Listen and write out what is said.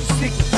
Six.